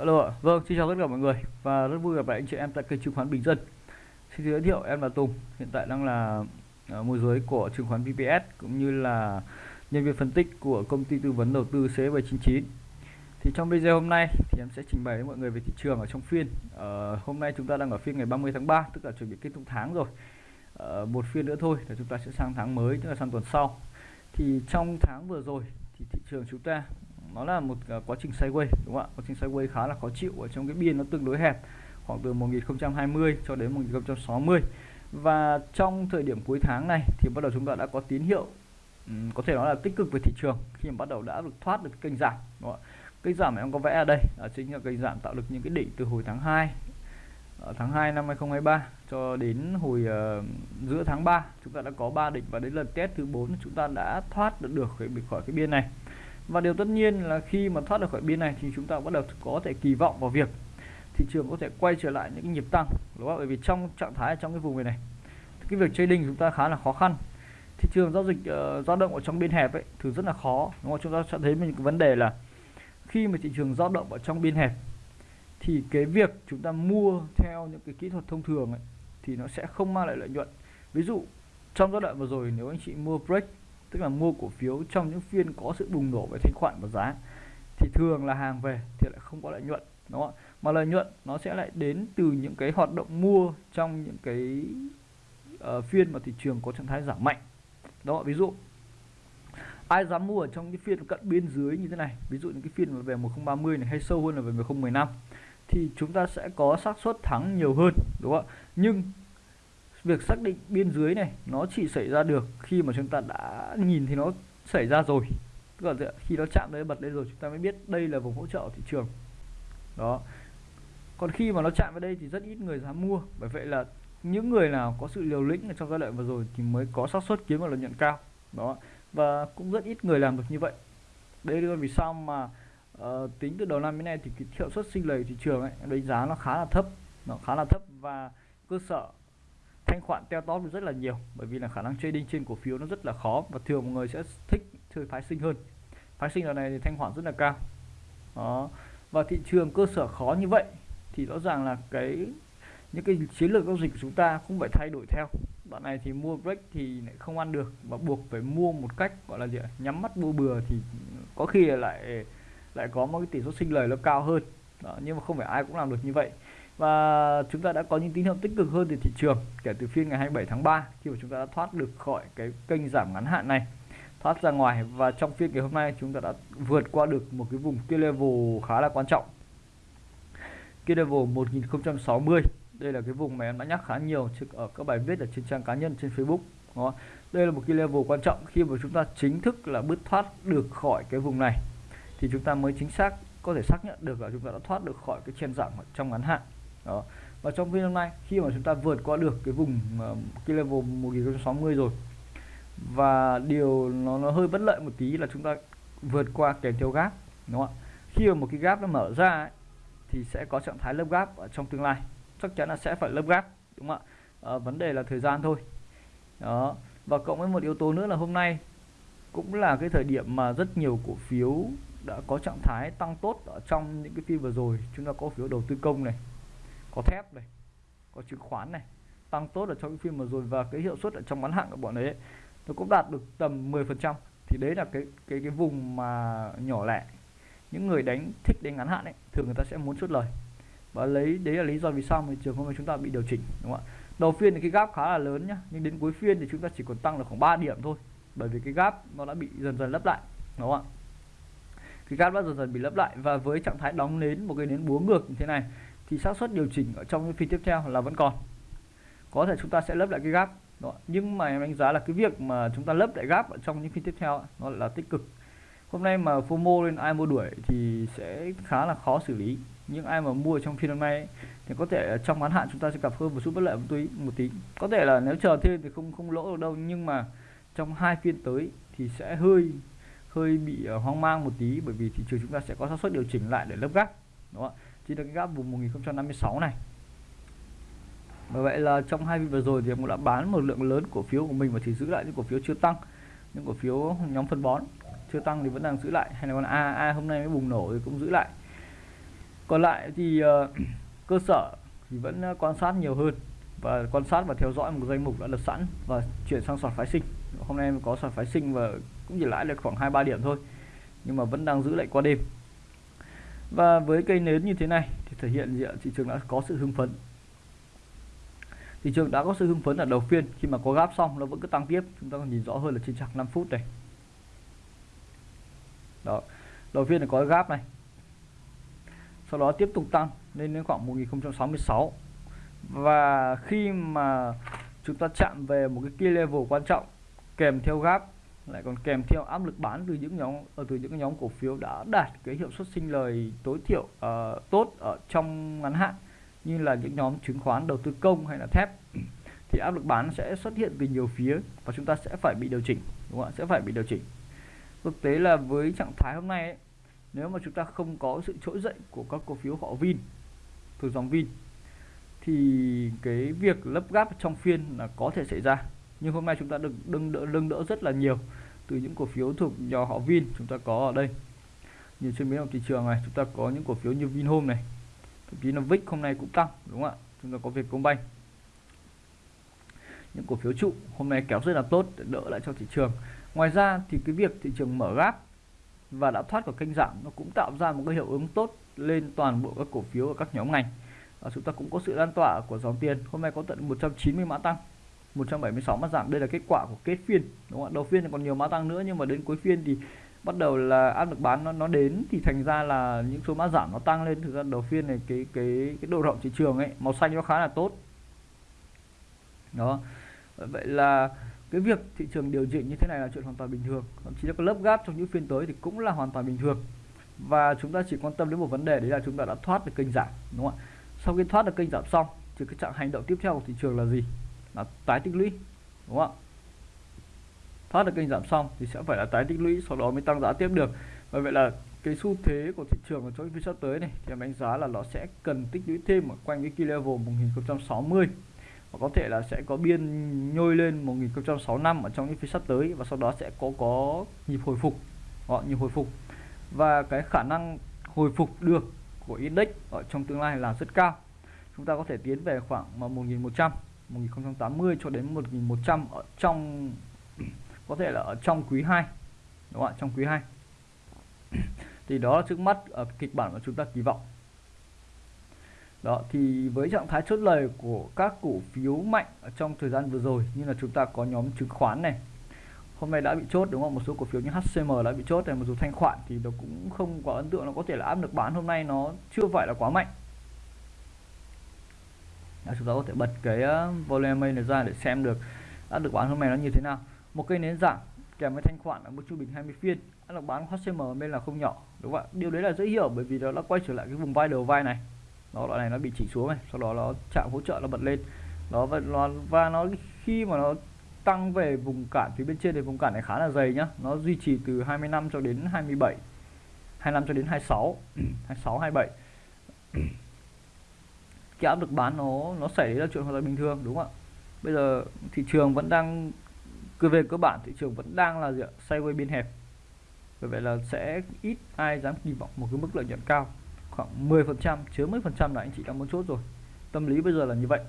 Alo vâng, xin chào tất cả mọi người và rất vui gặp lại anh chị em tại kênh chứng khoán Bình Dân. Xin giới thiệu em là Tùng, hiện tại đang là à, môi giới của chứng khoán VPS cũng như là nhân viên phân tích của công ty tư vấn đầu tư C799. Thì trong video hôm nay thì em sẽ trình bày với mọi người về thị trường ở trong phiên. Uh, hôm nay chúng ta đang ở phiên ngày 30 tháng 3, tức là chuẩn bị kết thúc tháng rồi. Uh, một phiên nữa thôi là chúng ta sẽ sang tháng mới, tức là sang tuần sau. Thì trong tháng vừa rồi thì thị trường chúng ta nó là một à, quá trình sideways đúng không ạ? Quá trình sideways khá là khó chịu ở trong cái biên nó tương đối hẹp khoảng từ 1020 cho đến 1060 và trong thời điểm cuối tháng này thì bắt đầu chúng ta đã có tín hiệu um, có thể nói là tích cực về thị trường khi mà bắt đầu đã được thoát được kênh giảm đúng không ạ? Kênh giảm mà em có vẽ ở đây đó chính là kênh giảm tạo được những cái đỉnh từ hồi tháng 2 ở ờ, tháng 2 năm 2023 cho đến hồi uh, giữa tháng 3 chúng ta đã có 3 đỉnh và đến lần test thứ 4 chúng ta đã thoát được được khỏi cái biên này và điều tất nhiên là khi mà thoát được khỏi biên này thì chúng ta bắt đầu có thể kỳ vọng vào việc thị trường có thể quay trở lại những cái nhịp tăng đúng không? bởi vì trong trạng thái trong cái vùng này này cái việc trading chúng ta khá là khó khăn. Thị trường giao dịch uh, dao động ở trong biên hẹp ấy thì rất là khó đúng không? Chúng ta sẽ thấy mình cái vấn đề là khi mà thị trường dao động ở trong biên hẹp thì cái việc chúng ta mua theo những cái kỹ thuật thông thường ấy, thì nó sẽ không mang lại lợi nhuận. Ví dụ trong giai đoạn vừa rồi nếu anh chị mua break tức là mua cổ phiếu trong những phiên có sự bùng nổ về thanh khoản và giá thì thường là hàng về thì lại không có lợi nhuận đúng không mà lợi nhuận nó sẽ lại đến từ những cái hoạt động mua trong những cái uh, phiên mà thị trường có trạng thái giảm mạnh. Đó ví dụ ai dám mua ở trong cái phiên cận biên dưới như thế này? Ví dụ những cái phiên mà về 1030 này hay sâu hơn là về 1015 thì chúng ta sẽ có xác suất thắng nhiều hơn đúng không ạ? Nhưng việc xác định biên dưới này nó chỉ xảy ra được khi mà chúng ta đã nhìn thì nó xảy ra rồi. Tức là khi nó chạm tới bật lên rồi chúng ta mới biết đây là vùng hỗ trợ thị trường. Đó. Còn khi mà nó chạm vào đây thì rất ít người dám mua. Bởi vậy là những người nào có sự liều lĩnh trong giai đoạn vừa rồi thì mới có xác suất kiếm được lợi nhuận cao. Đó. Và cũng rất ít người làm được như vậy. Đây là vì sao mà uh, tính từ đầu năm đến nay thì cái hiệu suất sinh lời thị trường ấy đánh giá nó khá là thấp. Nó khá là thấp và cơ sở thanh khoản teo tóp rất là nhiều bởi vì là khả năng trading trên cổ phiếu nó rất là khó và thường mọi người sẽ thích chơi phái sinh hơn. Phái sinh lần này thì thanh khoản rất là cao. Đó. Và thị trường cơ sở khó như vậy thì rõ ràng là cái những cái chiến lược giao dịch của chúng ta cũng phải thay đổi theo. Đoạn này thì mua break thì lại không ăn được và buộc phải mua một cách gọi là gì nhắm mắt mua bừa thì có khi lại lại có một cái tỷ suất sinh lời nó cao hơn. Đó, nhưng mà không phải ai cũng làm được như vậy và chúng ta đã có những tín hiệu tích cực hơn từ thị trường kể từ phiên ngày 27 tháng 3 khi mà chúng ta đã thoát được khỏi cái kênh giảm ngắn hạn này, thoát ra ngoài. Và trong phiên ngày hôm nay, chúng ta đã vượt qua được một cái vùng kia level khá là quan trọng. Kia level 1060 đây là cái vùng mà em đã nhắc khá nhiều ở các bài viết ở trên trang cá nhân trên Facebook đó. đây là một cái level quan trọng khi mà chúng ta chính thức là bứt thoát được khỏi cái vùng này. Thì chúng ta mới chính xác có thể xác nhận được là chúng ta đã thoát được khỏi cái chen giảm trong ngắn hạn đó. Và trong phiên hôm nay khi mà chúng ta vượt qua được cái vùng ờ, cái level 1060 rồi và điều nó, nó hơi bất lợi một tí là chúng ta vượt qua kèm theo gap đúng không ạ? Khi mà một cái gap nó mở ra ấy, thì sẽ có trạng thái lớp gap ở trong tương lai. Chắc chắn là sẽ phải lớp gap đúng không ạ? À, vấn đề là thời gian thôi. Đó. Và cộng với một yếu tố nữa là hôm nay cũng là cái thời điểm mà rất nhiều cổ phiếu đã có trạng thái tăng tốt ở trong những cái phiên vừa rồi. Chúng ta có phiếu đầu tư công này có thép này, có chứng khoán này, tăng tốt ở trong cái phiên vừa rồi và cái hiệu suất ở trong ngắn hạn của bọn ấy, nó cũng đạt được tầm 10 phần trăm. Thì đấy là cái cái cái vùng mà nhỏ lẻ. Những người đánh thích đánh ngắn hạn ấy, thường người ta sẽ muốn chốt lời. Và lấy, đấy là lý do vì sao mà trường hôm nay chúng ta bị điều chỉnh, đúng không ạ? Đầu phiên thì cái gap khá là lớn nhá, nhưng đến cuối phiên thì chúng ta chỉ còn tăng được khoảng 3 điểm thôi, bởi vì cái gap nó đã bị dần dần lấp lại, đúng không ạ? Cái gap đã dần dần bị lấp lại và với trạng thái đóng nến một cái nến búa ngược như thế này thì xác suất điều chỉnh ở trong cái phiên tiếp theo là vẫn còn. Có thể chúng ta sẽ lấp lại cái gap, đó. nhưng mà em đánh giá là cái việc mà chúng ta lấp lại gap ở trong những phiên tiếp theo nó là tích cực. Hôm nay mà FOMO lên ai mua đuổi thì sẽ khá là khó xử lý. Nhưng ai mà mua trong phiên hôm nay thì có thể trong ngắn hạn chúng ta sẽ gặp hơn một chút bất lợi một tí một tí. Có thể là nếu chờ thêm thì không không lỗ được đâu, nhưng mà trong hai phiên tới thì sẽ hơi hơi bị ờ, hoang mang một tí, bởi vì thị trường chúng ta sẽ có xác suất điều chỉnh lại để lấp gap, đúng không ạ? Chỉ là cái gap vùng 1056 này. Bởi vậy là trong hai phiên vừa rồi thì em cũng đã bán một lượng lớn cổ phiếu của mình và chỉ giữ lại những cổ phiếu chưa tăng những cổ phiếu nhóm phân bón. Chưa tăng thì vẫn đang giữ lại hay là con A A hôm nay mới bùng nổ thì cũng giữ lại. Còn lại thì uh, cơ sở thì vẫn ờ, quan sát nhiều hơn và quan sát và theo dõi một danh mục đã lập sẵn và chuyển sang sọt phái sinh. Hôm nay có sọt phái sinh và cũng chỉ lãi được khoảng hai ba điểm thôi nhưng mà vẫn đang giữ lại qua đêm và với cây nến như thế này thì thể hiện gì ạ? thị trường đã có sự hưng phấn. Thị trường đã có sự hưng phấn ở đầu phiên. Khi mà có gáp xong, nó vẫn cứ tăng tiếp. Chúng ta còn nhìn rõ hơn là trên chặng 5 phút này. Đó. Đầu phiên là có gáp này. Sau đó tiếp tục tăng lên đến khoảng 1066 và khi mà chúng ta chạm về một cái key level quan trọng kèm theo gap lại còn kèm theo áp lực bán từ những nhóm ở từ những nhóm cổ phiếu đã đạt cái hiệu suất sinh lời tối thiểu uh, tốt ở trong ngắn hạn như là những nhóm chứng khoán đầu tư công hay là thép thì áp lực bán sẽ xuất hiện từ nhiều phía và chúng ta sẽ phải bị điều chỉnh đúng không ạ? Sẽ phải bị điều chỉnh. Thực tế là với trạng thái hôm nay ấy, nếu mà chúng ta không có sự trỗi dậy của các cổ phiếu họ Vin thuộc dòng Vin thì cái việc lấp gáp trong phiên là có thể xảy ra. Nhưng hôm nay chúng ta được đừng đỡ lưng đỡ rất là nhiều từ những cổ phiếu thuộc nhóm họ Vin chúng ta có ở đây. Như trên miếng thị trường này, chúng ta có những cổ phiếu như Vinhome này, thậm chí là Vic hôm nay cũng tăng, đúng không ạ? Chúng ta có Vietcombank. Những cổ phiếu trụ hôm nay kéo rất là tốt để đỡ lại cho thị trường. Ngoài ra thì cái việc thị trường mở gáp và đã thoát khỏi kênh giảm, nó cũng tạo ra một cái hiệu ứng tốt lên toàn bộ các cổ phiếu ở các nhóm ngành. Và chúng ta cũng có sự lan tỏa của dòng tiền, hôm nay có tận 190 mã tăng. 176 mã giảm. Đây là kết quả của kết phiên, đúng không ạ? Đầu phiên thì còn nhiều mã tăng nữa, nhưng mà đến cuối phiên thì bắt đầu là áp lực bán nó nó đến, thì thành ra là những số mã giảm nó tăng lên. Thực ra đầu phiên này cái cái cái độ rộng thị trường ấy, màu xanh nó khá là tốt. Đó. Vậy là cái việc thị trường điều chỉnh như thế này là chuyện hoàn toàn bình thường. Thậm chí là có lớp gáp trong những phiên tới thì cũng là hoàn toàn bình thường. Và chúng ta chỉ quan tâm đến một vấn đề, đấy là chúng ta đã thoát được kênh giảm, đúng không ạ? Sau khi thoát được kênh giảm xong, thì cái trạng hành động tiếp theo của thị trường là gì? Là tái tích lũy, đúng không ạ? Thoát được kênh giảm xong thì sẽ phải là tái tích lũy, sau đó mới tăng giá tiếp được. Và vậy là cái xu thế của thị trường ở trong phiên sắp tới này thì em đánh giá là nó sẽ cần tích lũy thêm ở quanh cái key level 1060 và có thể là sẽ có biên nhôi lên 1065 ở trong những phiên sắp tới và sau đó sẽ có có nhịp hồi phục, họ nhịp hồi phục. Và cái khả năng hồi phục được của index ở trong tương lai là rất cao. Chúng ta có thể tiến về khoảng 1100 1080 cho đến 1100 ở trong, có thể là ở trong quý 2 đúng không ạ? Trong quý 2 thì đó là trước mắt ở kịch bản mà chúng ta kỳ vọng. Đó, thì với trạng thái chốt lời của các cổ phiếu mạnh ở trong thời gian vừa rồi, như là chúng ta có nhóm chứng khoán này, hôm nay đã bị chốt, đúng không? Một số cổ phiếu như HCM đã bị chốt này một số thanh khoản thì nó cũng không quá ấn tượng, nó có thể là áp lực bán. Hôm nay nó chưa phải là quá mạnh à, chúng ta có thể bật cái ờ, volume này ra để xem được áp lực bán hôm nay nó như thế nào. Một cây nến giảm kèm với thanh khoản ở mức trung bình 20 phiên. Áp lực bán HCM bên là không nhỏ đúng không ạ? Điều đấy là dễ hiểu bởi vì nó đã quay trở lại cái vùng vai đầu vai này. Nó loại này nó bị chỉ xuống này sau đó nó chạm hỗ trợ nó bật lên. Nó và nó và nó khi mà nó tăng về vùng cản phía bên trên thì vùng cản này khá là dày nhá. Nó duy trì từ 25 cho đến 27 25 cho đến 26 26 27 cái áp lực bán nó nó xảy ra chuyện hoàn toàn bình thường, đúng không ạ? Bây giờ thị trường vẫn đang, cứ về cơ bản, thị trường vẫn đang là gì ạ? Sideways biên hẹp. Bởi vậy là sẽ ít ai dám kỳ vọng một cái mức lợi nhuận cao. Khoảng 10 phần trăm, chứa mấy phần trăm là anh chị đã muốn chốt rồi. Tâm lý bây giờ là như vậy.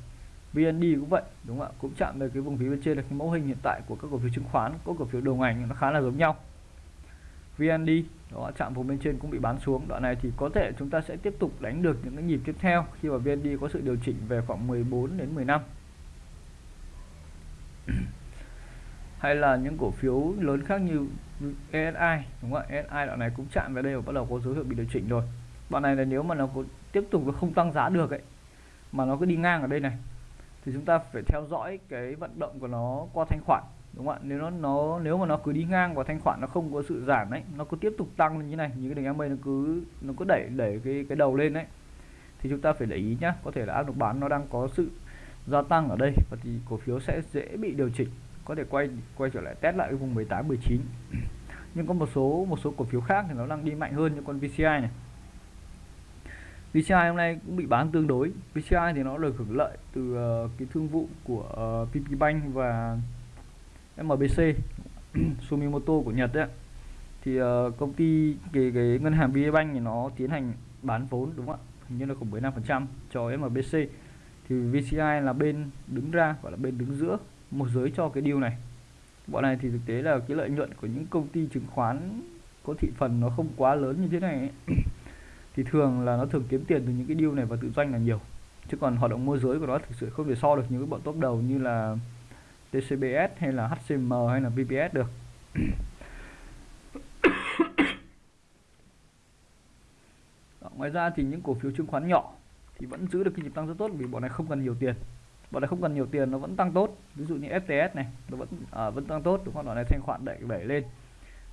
VND cũng vậy, đúng không ạ? Cũng chạm về cái vùng phía bên trên là cái mẫu hình hiện tại của các cổ phiếu chứng khoán có cổ phiếu đầu ngành nó khá là giống nhau. VND đó, chạm vùng bên trên cũng bị bán xuống. Đoạn này thì có thể chúng ta sẽ tiếp tục đánh được những cái nhịp tiếp theo khi mà VND có sự điều chỉnh về khoảng 14 đến 15 hay là những cổ phiếu lớn khác như ESI đúng không ạ? ESI đoạn này cũng chạm về đây và bắt đầu có dấu hiệu bị điều chỉnh rồi. Đoạn này là nếu mà nó có tiếp tục nó không tăng giá được ấy, mà nó cứ đi ngang ở đây này, thì chúng ta phải theo dõi cái vận động của nó qua thanh khoản đúng không ạ? Nếu nó nó nếu mà nó cứ đi ngang và thanh khoản nó không có sự giảm đấy nó cứ tiếp tục tăng như này như cái đường MA nó cứ nó cứ đẩy đẩy cái cái đầu lên đấy thì chúng ta phải để ý nhá có thể là áp lực bán nó đang có sự gia tăng ở đây và thì cổ phiếu sẽ dễ bị điều chỉnh có thể quay quay trở lại test lại cái vùng 18 19 nhưng có một số một số cổ phiếu khác thì nó đang đi mạnh hơn như con VCI này. VCI hôm nay cũng bị bán tương đối VCI thì nó được hưởng lợi từ uh, cái thương vụ của ờ, uh, PP Bank và MBC Sumimoto của Nhật đấy thì uh, công ty cái, cái ngân hàng VP Bank thì nó tiến hành bán vốn đúng không ạ? Như là khoảng 15% cho MBC thì VCI là bên đứng ra gọi là bên đứng giữa một giới cho cái deal này. Bọn này thì thực tế là cái lợi nhuận của những công ty chứng khoán có thị phần nó không quá lớn như thế này ấy. thì thường là nó thường kiếm tiền từ những cái deal này và tự doanh là nhiều. Chứ còn hoạt động môi giới của nó thực sự không thể so được những cái bọn top đầu như là TCBS hay là HCM hay là VPS được. Đó, ngoài ra thì những cổ phiếu chứng khoán nhỏ thì vẫn giữ được cái nhịp tăng rất tốt vì bọn này không cần nhiều tiền. Bọn này không cần nhiều tiền nó vẫn tăng tốt. Ví dụ như FTS này nó vẫn à, vẫn tăng tốt đúng không? Bọn này thanh khoản đẩy đẩy lên.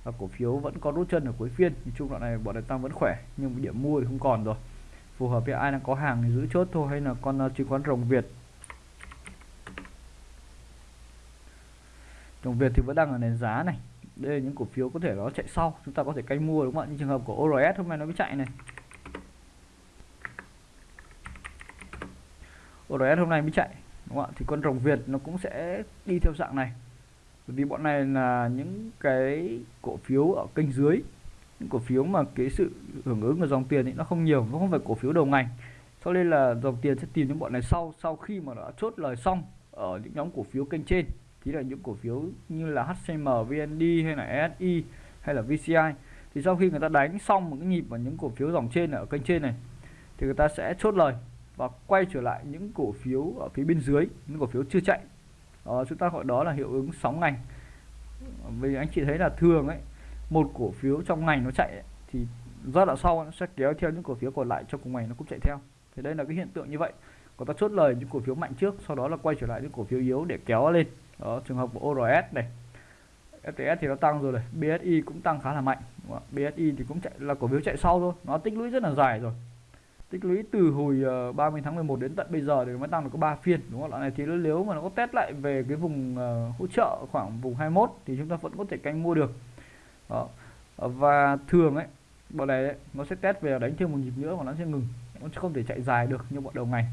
Và cổ phiếu vẫn có rút chân ở cuối phiên. Nhìn chung đoạn này bọn này tăng vẫn khỏe nhưng điểm mua thì không còn rồi. Phù hợp với ai đang có hàng thì giữ chốt thôi hay là con à, chứng khoán rồng Việt đồng Việt thì vẫn đang ở nền giá này. Đây là những cổ phiếu có thể nó chạy sau, chúng ta có thể canh mua, đúng không ạ? Như trường hợp của ORS hôm nay nó mới chạy này. ORS hôm nay mới chạy, đúng không ạ? Thì con rồng Việt nó cũng sẽ đi theo dạng này. Bởi vì bọn này là những cái cổ phiếu ở kênh dưới. Những cổ phiếu mà cái sự hưởng ứng của dòng tiền thì nó không nhiều, nó không phải cổ phiếu đầu ngành. Cho nên là dòng tiền sẽ tìm những bọn này sau sau khi mà đã chốt lời xong ở những nhóm cổ phiếu kênh trên chính là những cổ phiếu như là HCM, VND hay là si hay là VCI thì sau khi người ta đánh xong một cái nhịp vào những cổ phiếu dòng trên ở kênh trên này thì người ta sẽ chốt lời và quay trở lại những cổ phiếu ở phía bên dưới những cổ phiếu chưa chạy. Đó, chúng ta gọi đó là hiệu ứng sóng ngành. Vì anh chị thấy là thường ấy một cổ phiếu trong ngành nó chạy ấy, thì giai đoạn sau nó sẽ kéo theo những cổ phiếu còn lại trong cùng ngành nó cũng chạy theo. Thì đây là cái hiện tượng như vậy. Còn ta chốt lời những cổ phiếu mạnh trước sau đó là quay trở lại những cổ phiếu yếu để kéo lên đó trường hợp của ORS này. FTS thì nó tăng rồi này BSI cũng tăng khá là mạnh. BSI thì cũng chạy là cổ phiếu chạy sau thôi. Nó tích lũy rất là dài rồi. Tích lũy từ hồi ờ, 30 tháng 11 đến tận bây giờ thì mới tăng được có 3 phiên đúng không ạ? Này thì nếu mà nó có test lại về cái vùng ờ, hỗ trợ khoảng vùng 21 thì chúng ta vẫn có thể canh mua được. Đó. Và thường ấy bọn này ấy, nó sẽ test về đánh thêm một nhịp nữa mà nó sẽ ngừng. Nó không thể chạy dài được như bọn đầu ngày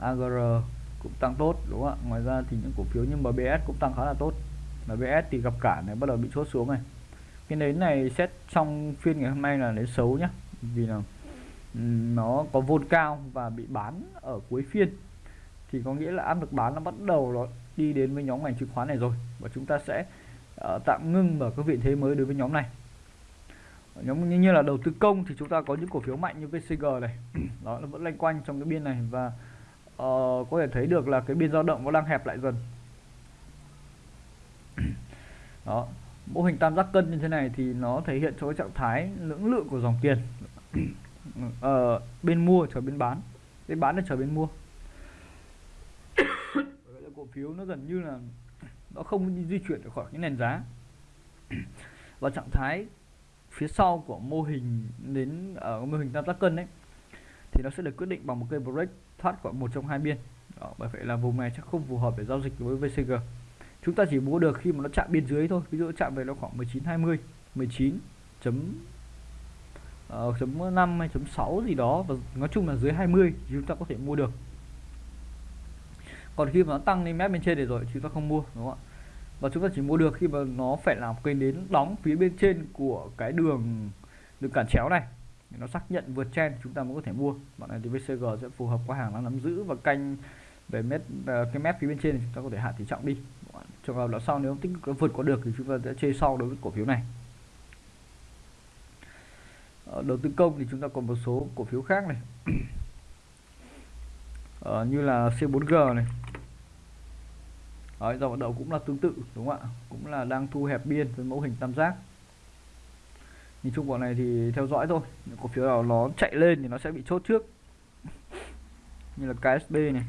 AGR cũng tăng tốt đúng không ạ? Ngoài ra thì những cổ phiếu như MBS cũng tăng khá là tốt. MBS thì gặp cả này bắt đầu bị chốt xuống này. Cái nến này xét trong phiên ngày hôm nay là nến xấu nhá. Vì là nó có vôn cao và bị bán ở cuối phiên. Thì có nghĩa là áp lực bán nó bắt đầu nó đi đến với nhóm ngành chứng khoán này rồi. Và chúng ta sẽ uh, tạm ngưng mở các vị thế mới đối với nhóm này. Nhóm như, như là đầu tư công thì chúng ta có những cổ phiếu mạnh như VCG này. Đó nó vẫn lanh quanh trong cái biên này. Và có thể thấy được là cái biên dao động nó đang hẹp lại dần. Đó mô hình tam giác cân như thế này thì nó thể hiện cho cái trạng thái lưỡng lượng của dòng tiền. Uh, bên mua chờ bên bán. Bên bán để chờ bên mua. Cổ phiếu nó gần như là nó không di chuyển được khỏi cái nền giá. Và trạng thái phía sau của mô hình đến ở uh, mô hình tam giác cân đấy thì nó sẽ được quyết định bằng một cây break thoát khỏi một trong hai biên. Đó, bởi vậy là vùng này chắc không phù hợp để giao dịch với VCG chúng ta chỉ mua được khi mà nó chạm biên dưới thôi. Ví dụ chạm về nó khoảng 19 20 19 chấm uh, chấm 5 hay chấm 6 gì đó và nói chung là dưới 20 thì chúng ta có thể mua được. Còn khi mà nó tăng lên mép bên trên để rồi chúng ta không mua đúng không ạ? Và chúng ta chỉ mua được khi mà nó phải làm cây đến đóng phía bên trên của cái đường đường cản chéo này nó xác nhận vượt trên chúng ta mới có thể mua. Bạn này thì VCG sẽ phù hợp qua hàng đang nắm giữ và canh về mét ờ, cái mép phía bên trên thì chúng ta có thể hạ tỷ trọng đi. Trường hợp là sau nếu tích vượt qua được thì chúng ta sẽ chơi sau đối với cổ phiếu này. Ờ, đầu tư công thì chúng ta còn một số cổ phiếu khác này. Ờ, như là C4G này. Đấy, dòng vận cũng là tương tự đúng không ạ? Cũng là đang thu hẹp biên với mẫu hình tam giác nhìn chung bọn này thì theo dõi thôi. Cổ phiếu nào nó chạy lên thì nó sẽ bị chốt trước. Như là KSB này.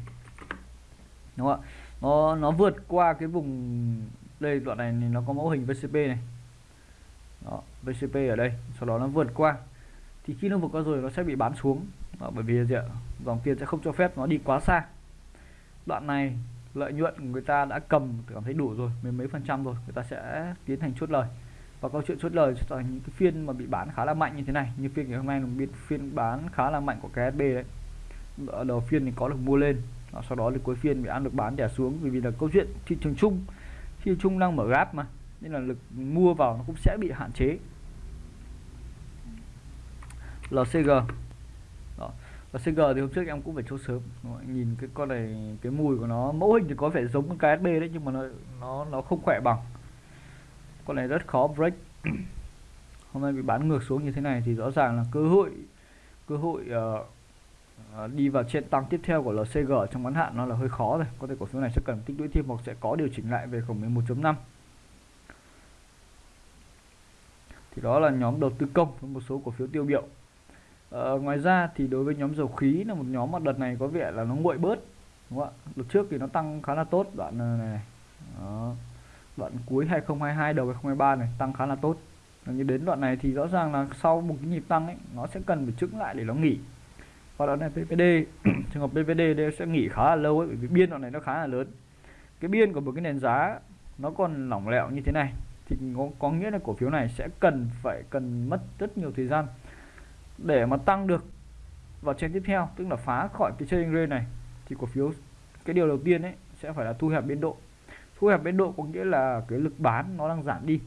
Đúng không ạ? Nó nó vượt qua cái vùng đây đoạn này thì nó có mẫu hình VCP này. Đó, VCP ở đây sau đó nó vượt qua. Thì khi nó vượt qua rồi nó sẽ bị bán xuống. Đó, bởi vì gì ạ? Dòng tiền sẽ không cho phép nó đi quá xa. Đoạn này lợi nhuận người ta đã cầm cảm thấy đủ rồi mấy mấy phần trăm rồi. Người ta sẽ tiến hành chốt lời và câu chuyện chốt lời cho những cái phiên mà bị bán khá là mạnh như thế này. Như phiên ngày hôm nay là một phiên bán khá là mạnh của KSB đấy. Ở đầu phiên thì có được mua lên. Sau đó thì cuối phiên bị ăn được bán đè xuống. Vì vì là câu chuyện thị trường chung, thị trường chung đang mở gáp mà. Nên là lực mua vào nó cũng sẽ bị hạn chế. LCG đó. LCG thì hôm trước em cũng phải chốt sớm. Nhìn cái con này, cái mùi của nó, mẫu hình thì có vẻ giống con KSB đấy, nhưng mà nó nó nó không khỏe bằng con này rất khó break. Hôm nay bị bán ngược xuống như thế này thì rõ ràng là cơ hội cơ hội uh, đi vào trên tăng tiếp theo của LCG trong ngắn hạn nó là hơi khó rồi. Có thể cổ phiếu này sẽ cần tích lũy thêm hoặc sẽ có điều chỉnh lại về khoảng 11.5 thì đó là nhóm đầu tư công với một số cổ phiếu tiêu biểu. Ờ, ngoài ra thì đối với nhóm dầu khí là một nhóm mà đợt này có vẻ là nó nguội bớt đúng không ạ? Đợt trước thì nó tăng khá là tốt đoạn này, này. Đó đoạn cuối 2022 đầu 2023 này tăng khá là tốt. Như đến đoạn này thì rõ ràng là sau một cái nhịp tăng ấy nó sẽ cần phải trứng lại để nó nghỉ. Và đoạn này PVD trường hợp PVD đây sẽ nghỉ khá là lâu ấy bởi vì biên đoạn này nó khá là lớn. Cái biên của một cái nền giá nó còn lỏng lẻo như thế này thì có, có nghĩa là cổ phiếu này sẽ cần phải cần mất rất nhiều thời gian để mà tăng được vào trên tiếp theo tức là phá khỏi cái trading range này. Thì cổ phiếu cái điều đầu tiên ấy sẽ phải là thu hẹp biên độ thu hẹp biên độ có nghĩa là cái lực bán nó đang giảm đi.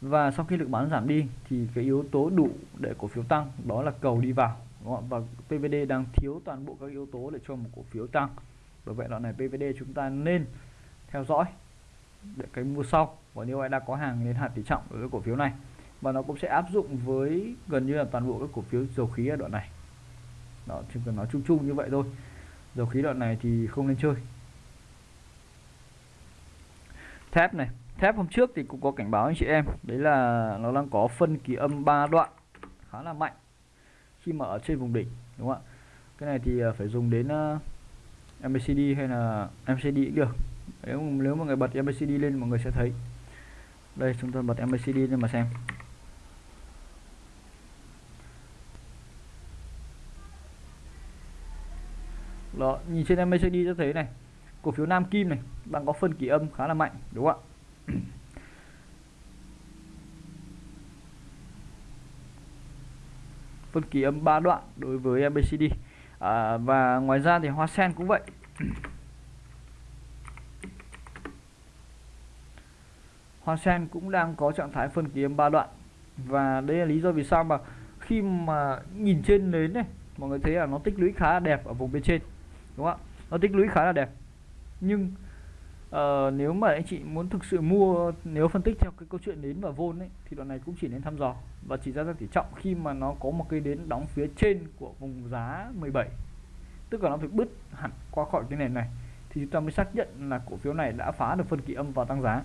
Và sau khi lực bán giảm đi thì cái yếu tố đủ để cổ phiếu tăng đó là cầu đi vào và PVD đang thiếu toàn bộ các yếu tố để cho một cổ phiếu tăng. Bởi vậy đoạn này PVD chúng ta nên theo dõi để cái mua sau. Và nếu ai đã có hàng nên hạn tỷ trọng đối với cổ phiếu này. Và nó cũng sẽ áp dụng với gần như là toàn bộ các cổ phiếu dầu khí ở đoạn này. Đó, chỉ cần nói chung chung như vậy thôi. Dầu khí đoạn này thì không nên chơi thép này. Thép hôm trước thì cũng có cảnh báo anh chị em. Đấy là nó đang có phân kỳ âm 3 đoạn khá là mạnh khi mà ở trên vùng đỉnh đúng không ạ? Cái này thì à, phải dùng đến à, uh, MACD hay là MCD cũng được. Nếu nếu mà người bật MACD lên mọi người sẽ thấy. Đây chúng ta bật MACD lên mà xem. Đó nhìn trên MACD cho thấy này cổ phiếu Nam Kim này đang có phân kỳ âm khá là mạnh đúng không ạ? Phân kỳ âm 3 đoạn đối với mbcd à, và ngoài ra thì Hoa Sen cũng vậy. Hoa Sen cũng đang có trạng thái phân kỳ âm 3 đoạn. Và đây là lý do vì sao mà khi mà nhìn trên nến này mọi người thấy là nó tích lũy khá là đẹp ở vùng bên trên đúng không ạ? Nó tích lũy khá là đẹp nhưng uh, nếu mà anh chị muốn thực sự mua nếu phân tích theo cái câu chuyện đến và vôn ấy thì đoạn này cũng chỉ nên thăm dò. Và chỉ ra ra tỷ trọng khi mà nó có một cây đến đóng phía trên của vùng giá 17 tức là nó phải bứt hẳn qua khỏi cái nền này thì chúng ta mới xác nhận là cổ phiếu này đã phá được phân kỳ âm và tăng giá.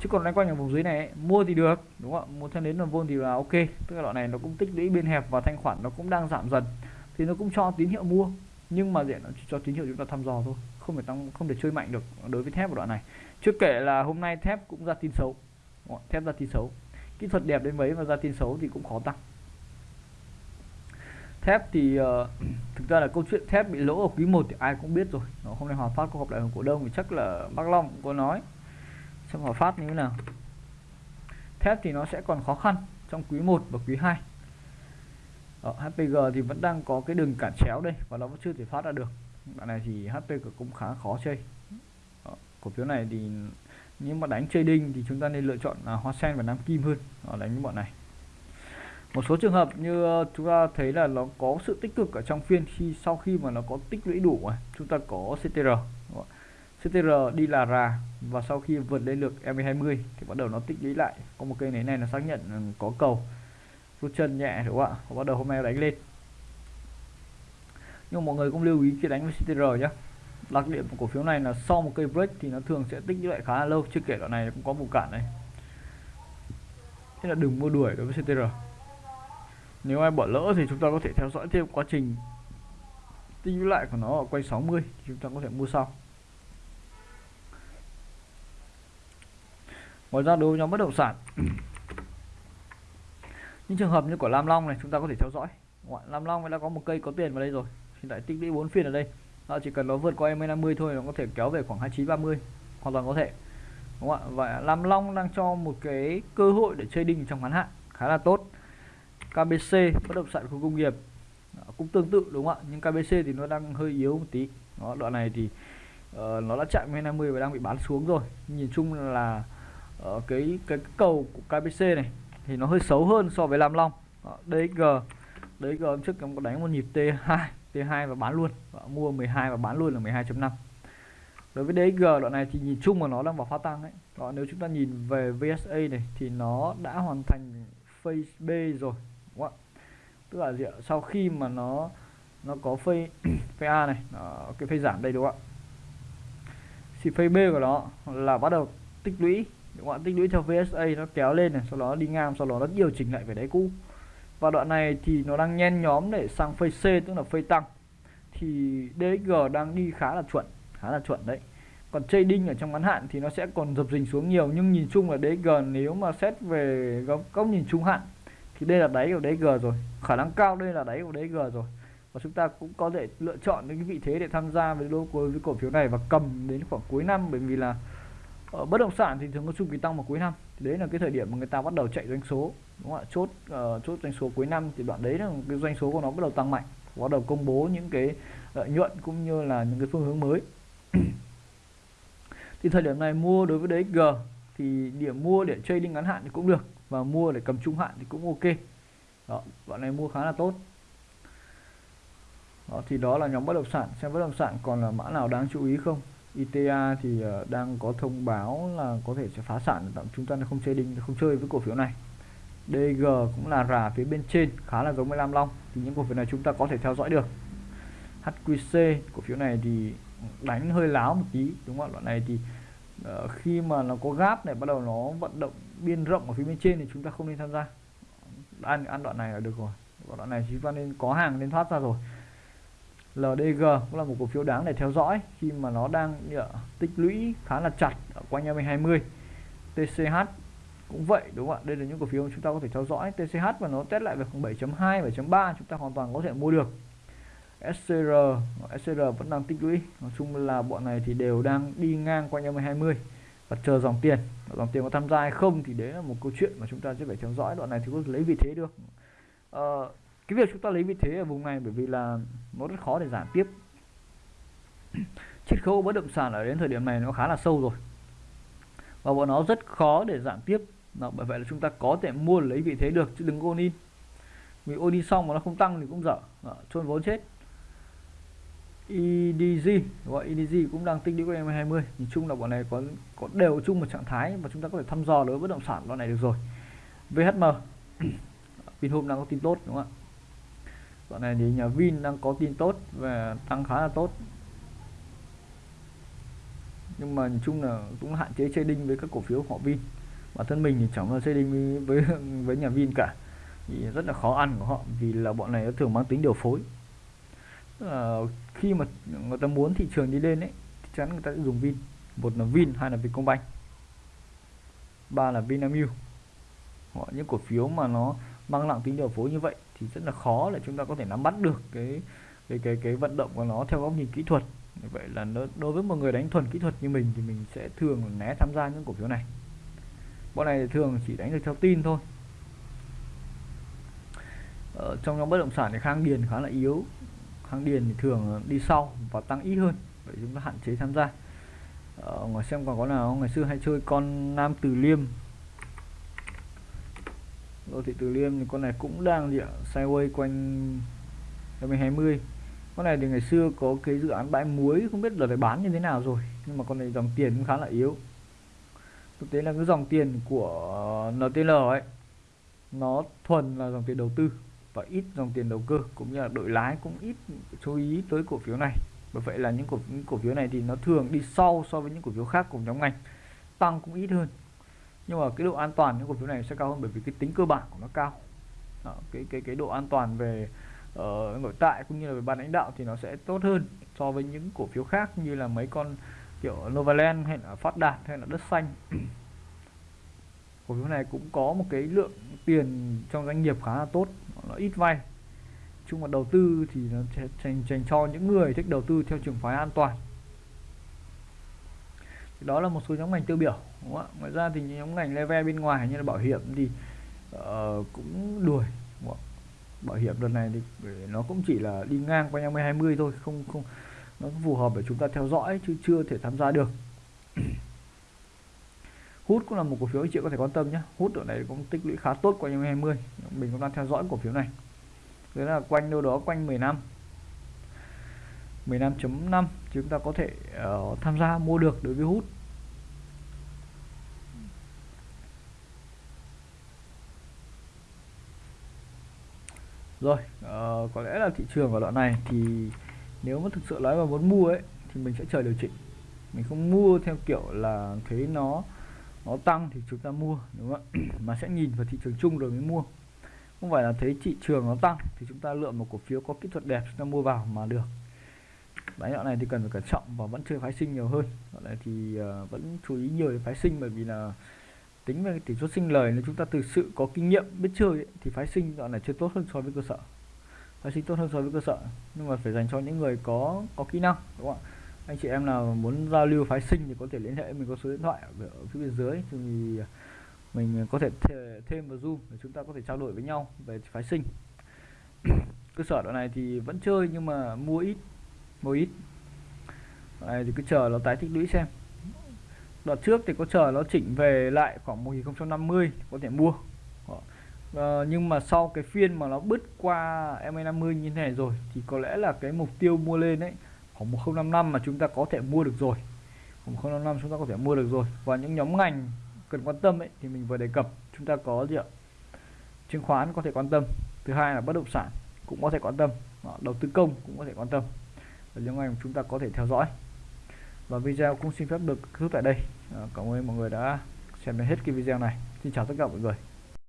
Chứ còn loanh quanh ở vùng dưới này ấy, mua thì được đúng không ạ? Mua theo đến là vôn thì là ok. Tức là đoạn này nó cũng tích lũy biên hẹp và thanh khoản nó cũng đang giảm dần. Thì nó cũng cho tín hiệu mua nhưng mà diện nó chỉ cho tín hiệu chúng ta thăm dò thôi không thể tăng không thể chơi mạnh được đối với thép ở đoạn này. Chưa kể là hôm nay thép cũng ra tin xấu. Thép ra tin xấu. Kỹ thuật đẹp đến mấy mà ra tin xấu thì cũng khó tăng. Thép thì uh, thực ra là câu chuyện thép bị lỗ ở quý 1 thì ai cũng biết rồi. Nó hôm nay Hòa Phát có gặp lại cổ đông thì chắc là bác Long cũng có nói. Xem Hòa Phát như thế nào. Thép thì nó sẽ còn khó khăn trong quý 1 và quý 2 ở ờ, HPG thì vẫn đang có cái đường cản chéo đây và nó vẫn chưa thể phát ra được đoạn này thì HT cũng khá khó chơi. Đó, cổ phiếu này thì nếu mà đánh trading thì chúng ta nên lựa chọn là Hoa Sen và Nam Kim hơn Đó, đánh những bọn này. Một số trường hợp như ờ, chúng ta thấy là nó có sự tích cực ở trong phiên khi sau khi mà nó có tích lũy đủ à, chúng ta có CTR CTR đi là rà và sau khi vượt lên được M20 thì bắt đầu nó tích lũy lại. Có một cây này này là xác nhận ừ, có cầu. Rút chân nhẹ đúng không ạ? Bắt đầu hôm nay đánh lên nhưng mọi người cũng lưu ý khi đánh với CTR nhé đặc điểm của cổ phiếu này là sau một cây break thì nó thường sẽ tích lũy lại khá là lâu. Chưa kể đoạn này cũng có một cản này. Thế là đừng mua đuổi đối với CTR nếu ai bỏ lỡ thì chúng ta có thể theo dõi thêm quá trình tích lũy lại của nó ở quay 60 thì chúng ta có thể mua sau. Ngoài ra đối với nhóm bất động sản, những trường hợp như của Lam Long này chúng ta có thể theo dõi. Lam Long đã có một cây có tiền vào đây rồi hiện tại tích lũy 4 phiên ở đây. Nó chỉ cần nó vượt qua em 50 thôi nó có thể kéo về khoảng 29 30 hoàn toàn có thể. Đúng không ạ? Và Lam Long đang cho một cái cơ hội để trading trong ngắn hạn khá là tốt. KBC bất động sản khu công nghiệp à, cũng tương tự đúng không ạ? Nhưng KBC thì nó đang hơi yếu một tí. Nó đoạn này thì uh, nó đã chạm MA50 và đang bị bán xuống rồi. Nhìn chung là uh, cái cái cầu của KBC này thì nó hơi xấu hơn so với Lam Long. DXG đấy hôm trước em có đánh một nhịp T2 T2 và bán luôn. Và mua 12 và bán luôn là 12.5 đối với DXG đoạn này thì nhìn chung mà nó đang vào pha tăng ấy. Đó, nếu chúng ta nhìn về VSA này thì nó đã hoàn thành phase B rồi đúng không ạ? Tức là gì ạ? sau khi mà nó nó có phase phase A này nó, cái phase giảm đây đúng không ạ? Thì phase B của nó là bắt đầu tích lũy đúng không ạ? Tích lũy theo VSA nó kéo lên này sau đó đi ngang sau đó nó điều chỉnh lại về đáy cũ và đoạn này thì nó đang nhen nhóm để sang phase C tức là phase tăng. Thì DXG đang đi khá là chuẩn khá là chuẩn đấy. Còn trading ở trong ngắn hạn thì nó sẽ còn dập dình xuống nhiều nhưng nhìn chung là DXG nếu mà xét về góc, góc nhìn trung hạn thì đây là đáy của DXG rồi. Khả năng cao đây là đáy của DXG rồi. Và chúng ta cũng có thể lựa chọn những cái vị thế để tham gia với lô với cổ phiếu này và cầm đến khoảng cuối năm bởi vì là ở bất động sản thì thường có chu kỳ tăng vào cuối năm thì đấy là cái thời điểm mà người ta bắt đầu chạy doanh số đúng không ạ? Chốt uh, chốt doanh số cuối năm thì đoạn đấy là cái doanh số của nó bắt đầu tăng mạnh bắt đầu công bố những cái lợi nhuận cũng như là những cái phương hướng mới. Thì thời điểm này mua đối với DXG thì điểm mua để trading ngắn hạn thì cũng được và mua để cầm trung hạn thì cũng ok. Đó đoạn này mua khá là tốt. Đó, thì đó là nhóm bất động sản. Xem bất động sản còn là mã nào đáng chú ý không? ITA thì ờ, đang có thông báo là có thể sẽ phá sản tạm chúng ta không chơi đinh không chơi với cổ phiếu này. DG cũng là rà phía bên trên khá là giống với Lam Long thì những cổ phiếu này chúng ta có thể theo dõi được. HQC cổ phiếu này thì đánh hơi láo một tí đúng không ạ? Đoạn này thì uh, khi mà nó có gáp này bắt đầu nó vận động biên rộng ở phía bên trên thì chúng ta không nên tham gia. Ăn ăn đoạn này là được rồi. Đoạn này chúng ta nên có hàng nên thoát ra rồi. LDG cũng là một cổ phiếu đáng để theo dõi khi mà nó đang tích lũy khá là chặt ở quanh 2020 TCH cũng vậy đúng không ạ? Đây là những cổ phiếu chúng ta có thể theo dõi. TCH và nó test lại về khoảng 7.2 7.3 chúng ta hoàn toàn có thể mua được. SCR SCR vẫn đang tích lũy. Nói chung là bọn này thì đều đang đi ngang quanh 2020 và chờ dòng tiền. Dòng tiền có tham gia hay không thì đấy là một câu chuyện mà chúng ta sẽ phải theo dõi. Đoạn này thì có lấy vị thế được. Uh, cái việc chúng ta lấy vị thế ở vùng này bởi vì là nó rất khó để giảm tiếp. Chiết khấu bất động sản ở đến thời điểm này nó khá là sâu rồi. Và bọn nó rất khó để giảm tiếp. Đó, bởi vậy là chúng ta có thể mua lấy vị thế được chứ đừng ôn in. Vì ôn in xong mà nó không tăng thì cũng dở. Trôn vốn chết. EDG gọi EDG cũng đang tích lũy của em 20 nhìn chung là bọn này có có đều chung một trạng thái và chúng ta có thể thăm dò đối với bất động sản loại này được rồi. VHM Vinhome đang có tin tốt đúng không ạ? Dạo này thì nhà Vin đang có tin tốt và tăng khá là tốt. Nhưng mà nhìn chung là cũng hạn chế trading với các cổ phiếu họ Vin. Bản thân mình thì chẳng là trading với với nhà Vin cả. Thì rất là khó ăn của họ vì là bọn này nó thường mang tính điều phối. À, khi mà người ta muốn thị trường đi lên ấy thì chắn người ta sẽ dùng Vin. Một là Vin hai là Vietcombank. Ba là Vinamilk. Họ những cổ phiếu mà nó mang nặng tính điều phối như vậy thì rất là khó để chúng ta có thể nắm bắt được cái cái cái cái vận động của nó theo góc nhìn kỹ thuật. Vậy là nó, đối với một người đánh thuần kỹ thuật như mình thì mình sẽ thường né tham gia những cổ phiếu này. Bọn này thường chỉ đánh được theo tin thôi. Ở trong nhóm bất động sản thì khang điền khá là yếu. Khang điền thì thường đi sau và tăng ít hơn vậy chúng ta hạn chế tham gia. Ờ, Ở ngoài xem còn có nào ngày xưa hay chơi con nam từ liêm đô thị từ liêm thì con này cũng đang gì ạ sideways quanh 2020 con này thì ngày xưa có cái dự án bãi muối không biết là phải bán như thế nào rồi nhưng mà con này dòng tiền cũng khá là yếu. Thực tế là cái dòng tiền của NTL ấy nó thuần là dòng tiền đầu tư và ít dòng tiền đầu cơ cũng như là đội lái cũng ít chú ý tới cổ phiếu này. Bởi vậy là những cổ, những cổ phiếu này thì nó thường đi sau so với những cổ phiếu khác cùng nhóm ngành tăng cũng ít hơn nhưng mà cái độ an toàn những cổ phiếu này sẽ cao hơn bởi vì cái tính cơ bản của nó cao. Đó, cái cái cái độ an toàn về uh, nội tại cũng như là về ban lãnh đạo thì nó sẽ tốt hơn so với những cổ phiếu khác như là mấy con kiểu Novaland hay là Phát Đạt hay là Đất Xanh. Cổ phiếu này cũng có một cái lượng tiền trong doanh nghiệp khá là tốt nó ít vay. Chung mà đầu tư thì nó dành dành cho những người thích đầu tư theo trường phái an toàn. Đó là một số nhóm ngành tiêu biểu đúng không ạ? Ngoài ra thì nhóm ngành level bên ngoài như là bảo hiểm thì uh, cũng đuổi bảo hiểm lần này thì nó cũng chỉ là đi ngang qua 20 20 thôi không không nó phù hợp để chúng ta theo dõi chứ chưa thể tham gia được. Hút cũng là một cổ phiếu anh chị có thể quan tâm nhé. Hút ở này cũng tích lũy khá tốt qua 2020 mình cũng đang theo dõi cổ phiếu này. Đấy là quanh đâu đó quanh 15 15.5 chúng ta có thể uh, tham gia mua được đối với hút. Rồi uh, có lẽ là thị trường ở đoạn này thì nếu mà thực sự nói mà muốn mua ấy thì mình sẽ chờ điều chỉnh. Mình không mua theo kiểu là thấy nó nó tăng thì chúng ta mua đúng không ạ? Mà sẽ nhìn vào thị trường chung rồi mới mua. Không phải là thấy thị trường nó tăng thì chúng ta lựa một cổ phiếu có kỹ thuật đẹp chúng ta mua vào mà được. Đấy, đoạn này thì cần phải cẩn trọng và vẫn chơi phái sinh nhiều hơn. Đoạn này thì uh, vẫn chú ý nhiều đến phái sinh bởi vì là tính về tỷ suất sinh lời nếu chúng ta thực sự có kinh nghiệm biết chơi ấy, thì phái sinh đoạn này chơi tốt hơn so với cơ sở. Phái sinh tốt hơn so với cơ sở nhưng mà phải dành cho những người có có kỹ năng đúng không ạ? Anh chị em nào muốn giao lưu phái sinh thì có thể liên hệ mình có số điện thoại ở, ở phía bên dưới thì mình có thể thêm vào zoom để chúng ta có thể trao đổi với nhau về phái sinh. Cơ sở đoạn này thì vẫn chơi nhưng mà mua ít mua ít. Đoạn này thì cứ chờ nó tái tích lũy xem đoạn trước thì có chờ nó chỉnh về lại khoảng 1050 có thể mua. À, nhưng mà sau cái phiên mà nó bứt qua MA50 như thế này rồi thì có lẽ là cái mục tiêu mua lên đấy khoảng 1055 mà chúng ta có thể mua được rồi. Khoảng 1055 chúng ta có thể mua được rồi. Và những nhóm ngành cần quan tâm ấy thì mình vừa đề cập chúng ta có gì ạ? Chứng khoán có thể quan tâm. Thứ hai là bất động sản cũng có thể quan tâm. Đầu tư công cũng có thể quan tâm. Và những ngành chúng ta có thể theo dõi. Và video cũng xin phép được kết thúc tại đây cảm ơn mọi người đã xem đến hết cái video này. Xin chào tất cả mọi người.